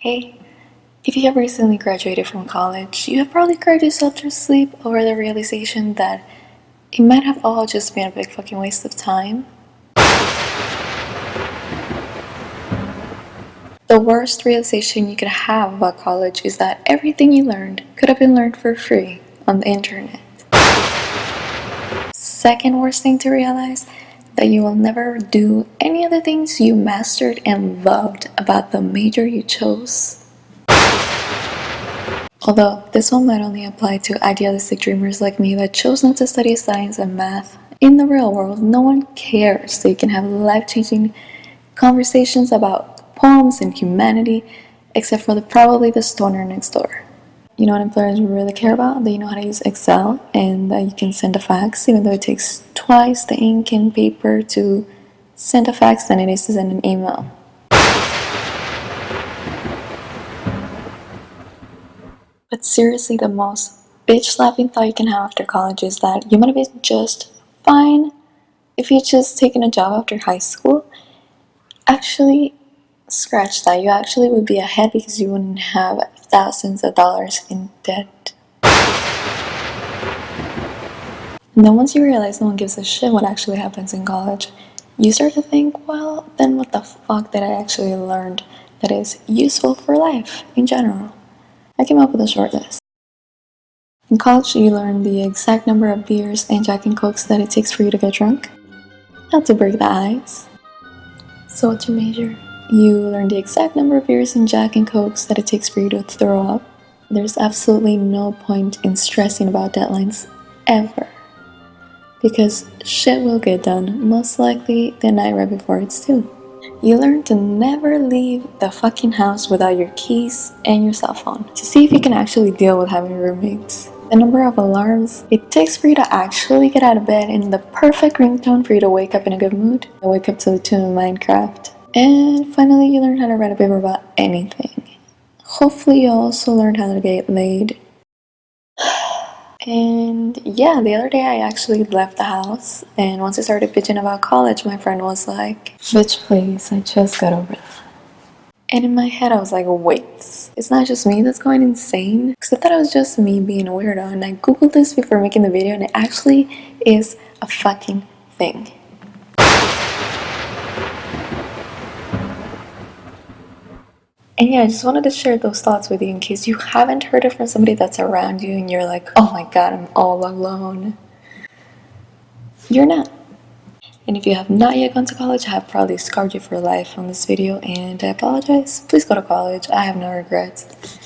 Hey, if you have recently graduated from college, you have probably cried yourself to sleep over the realization that it might have all just been a big fucking waste of time. The worst realization you could have about college is that everything you learned could have been learned for free on the internet. Second worst thing to realize that you will never do any of the things you mastered and loved about the major you chose. Although this one might only apply to idealistic dreamers like me that chose not to study science and math. In the real world, no one cares so you can have life-changing conversations about poems and humanity, except for the probably the stoner next door. You know what employers really care about? That you know how to use Excel and that you can send a fax, even though it takes twice the ink and paper to send a fax than it is to send an email. But seriously, the most bitch slapping thought you can have after college is that you might have been just fine if you just taken a job after high school. Actually, scratch that. You actually would be ahead because you wouldn't have thousands of dollars in debt. And then once you realize no one gives a shit what actually happens in college, you start to think, well, then what the fuck did I actually learn that is useful for life in general? I came up with a short list. In college, you learn the exact number of beers and Jack and Cokes that it takes for you to get drunk, not to break the ice. So what's your major? You learn the exact number of beers and Jack and Cokes that it takes for you to throw up. There's absolutely no point in stressing about deadlines ever. Because shit will get done, most likely the night right before it's due. You learn to never leave the fucking house without your keys and your cell phone to see if you can actually deal with having roommates. The number of alarms it takes for you to actually get out of bed and the perfect ringtone for you to wake up in a good mood. I wake up to the tune of Minecraft. And finally, you learn how to write a paper about anything. Hopefully, you also learned how to get laid. And yeah, the other day I actually left the house, and once I started bitching about college, my friend was like, Bitch, please, I just got over that. And in my head, I was like, wait, it's not just me that's going insane? Because I thought it was just me being a weirdo, and I googled this before making the video, and it actually is a fucking thing. And yeah, I just wanted to share those thoughts with you in case you haven't heard it from somebody that's around you and you're like, oh my god, I'm all alone. You're not. And if you have not yet gone to college, I have probably scarred you for life on this video and I apologize. Please go to college. I have no regrets.